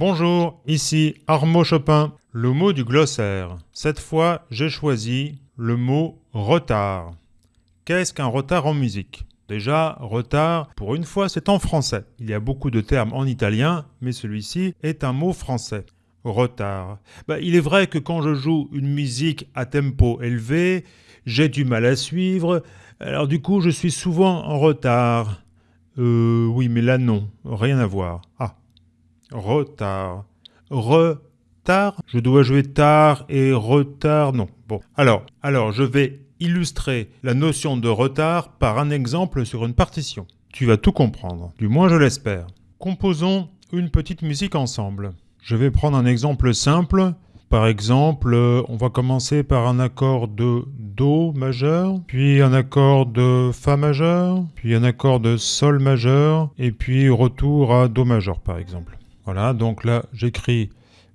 Bonjour, ici Armand Chopin, le mot du glossaire. Cette fois, j'ai choisi le mot retard. Qu'est-ce qu'un retard en musique? Déjà, retard, pour une fois, c'est en français. Il y a beaucoup de termes en italien, mais celui-ci est un mot français. Retard. Bah, il est vrai que quand je joue une musique à tempo élevé, j'ai du mal à suivre, alors du coup, je suis souvent en retard. Euh, oui, mais là, non, rien à voir. Ah, retard. Retard Je dois jouer tard et retard Non. Bon. Alors, alors, je vais illustrer la notion de retard par un exemple sur une partition. Tu vas tout comprendre, du moins je l'espère. Composons une petite musique ensemble. Je vais prendre un exemple simple. Par exemple, on va commencer par un accord de Do majeur, puis un accord de Fa majeur, puis un accord de Sol majeur, et puis retour à Do majeur par exemple. Voilà, donc là, j'écris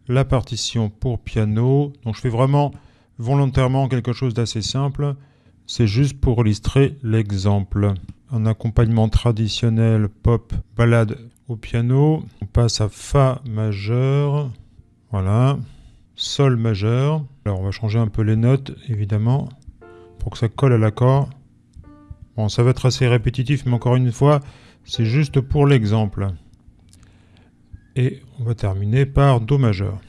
la partition pour piano. Donc je fais vraiment volontairement quelque chose d'assez simple. C'est juste pour illustrer l'exemple. Un accompagnement traditionnel pop balade au piano. On passe à Fa majeur. Voilà. Sol majeur. Alors on va changer un peu les notes, évidemment, pour que ça colle à l'accord. Bon, ça va être assez répétitif, mais encore une fois, c'est juste pour l'exemple. Et on va terminer par Do majeur.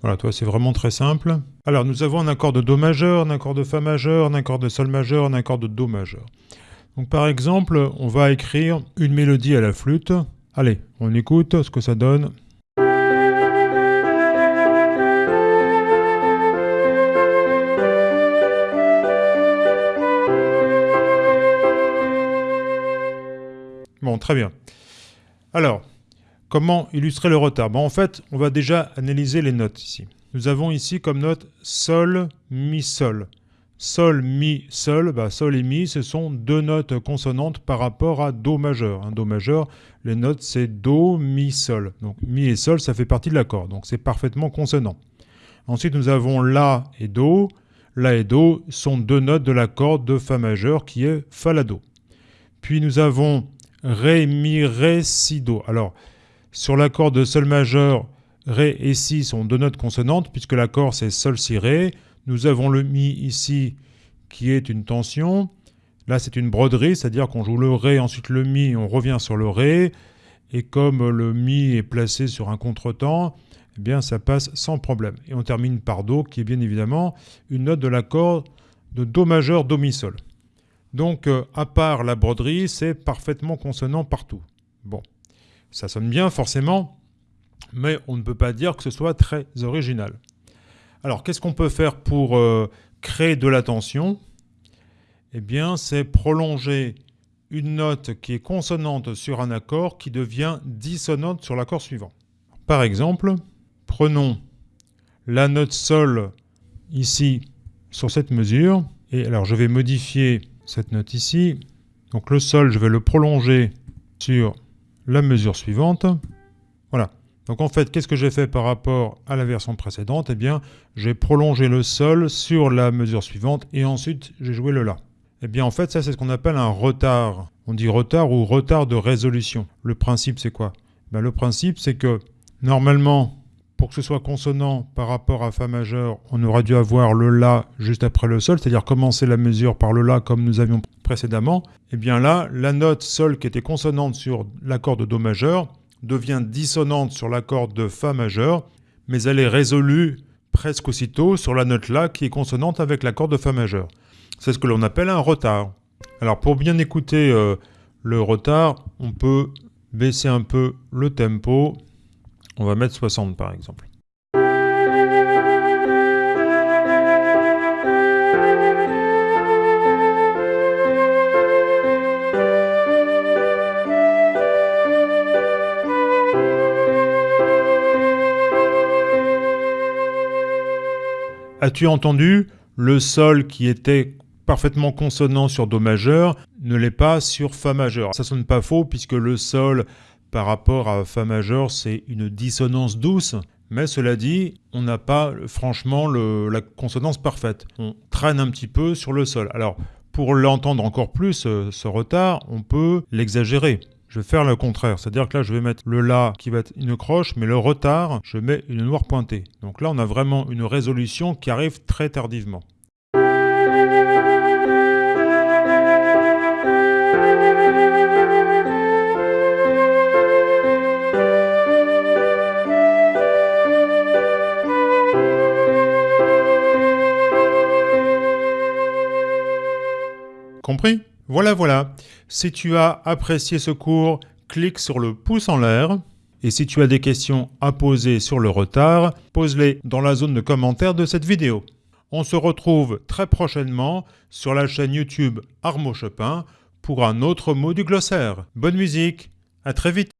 Voilà, toi, c'est vraiment très simple. Alors, nous avons un accord de Do majeur, un accord de Fa majeur, un accord de Sol majeur, un accord de Do majeur. Donc, par exemple, on va écrire une mélodie à la flûte. Allez, on écoute ce que ça donne. Bon, très bien. Alors, comment illustrer le retard? En fait, on va déjà analyser les notes ici. Nous avons ici comme note Sol, Mi, Sol. Sol, Mi, Sol, bah, Sol et Mi, ce sont deux notes consonantes par rapport à Do majeur. Un Do majeur, les notes c'est Do, Mi, Sol. Donc Mi et Sol, ça fait partie de l'accord, donc c'est parfaitement consonant. Ensuite, nous avons La et Do. La et Do sont deux notes de l'accord de Fa majeur qui est Fa, La, Do. Puis nous avons Ré, Mi, Ré, Si, Do. Alors, sur l'accord de Sol majeur, Ré et Si sont deux notes consonantes, puisque l'accord c'est Sol, Si, Ré. Nous avons le Mi ici, qui est une tension. Là, c'est une broderie, c'est-à-dire qu'on joue le Ré, ensuite le Mi, on revient sur le Ré. Et comme le Mi est placé sur un contretemps, eh bien, ça passe sans problème. Et on termine par Do, qui est bien évidemment une note de l'accord de Do majeur, Do, Mi, Sol. Donc, euh, à part la broderie, c'est parfaitement consonant partout. Bon, ça sonne bien forcément, mais on ne peut pas dire que ce soit très original. Alors, qu'est-ce qu'on peut faire pour euh, créer de la tension? Eh bien, c'est prolonger une note qui est consonante sur un accord qui devient dissonante sur l'accord suivant. Par exemple, prenons la note Sol ici sur cette mesure, et alors je vais modifier cette note ici. Donc le sol, je vais le prolonger sur la mesure suivante. Voilà. Donc en fait, qu'est-ce que j'ai fait par rapport à la version précédente? Eh bien, j'ai prolongé le sol sur la mesure suivante et ensuite j'ai joué le La. Eh bien en fait, ça c'est ce qu'on appelle un retard. On dit retard ou retard de résolution. Le principe c'est quoi? Ben, Le principe c'est que normalement, pour que ce soit consonant par rapport à Fa majeur, on aurait dû avoir le La juste après le Sol, c'est-à-dire commencer la mesure par le La comme nous avions précédemment. Et eh bien là, la note Sol qui était consonante sur l'accord de Do majeur devient dissonante sur l'accord de Fa majeur, mais elle est résolue presque aussitôt sur la note La qui est consonante avec l'accord de Fa majeur. C'est ce que l'on appelle un retard. Alors pour bien écouter euh, le retard, on peut baisser un peu le tempo on va mettre 60 par exemple. As-tu entendu? Le sol qui était parfaitement consonant sur Do majeur ne l'est pas sur Fa majeur. Ça sonne pas faux puisque le sol par rapport à Fa majeur, c'est une dissonance douce, Mais cela dit, on n'a pas franchement la consonance parfaite. On traîne un petit peu sur le sol. Alors, pour l'entendre encore plus, euh, ce retard, on peut l'exagérer. Je vais faire le contraire, c'est-à-dire que là je vais mettre le La qui va être une croche, mais le retard, je mets une noire pointée. Donc là on a vraiment une résolution qui arrive très tardivement. Voilà, voilà. Si tu as apprécié ce cours, clique sur le pouce en l'air. Et si tu as des questions à poser sur le retard, pose-les dans la zone de commentaires de cette vidéo. On se retrouve très prochainement sur la chaîne YouTube Armo Chopin pour un autre mot du glossaire. Bonne musique, à très vite